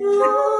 No.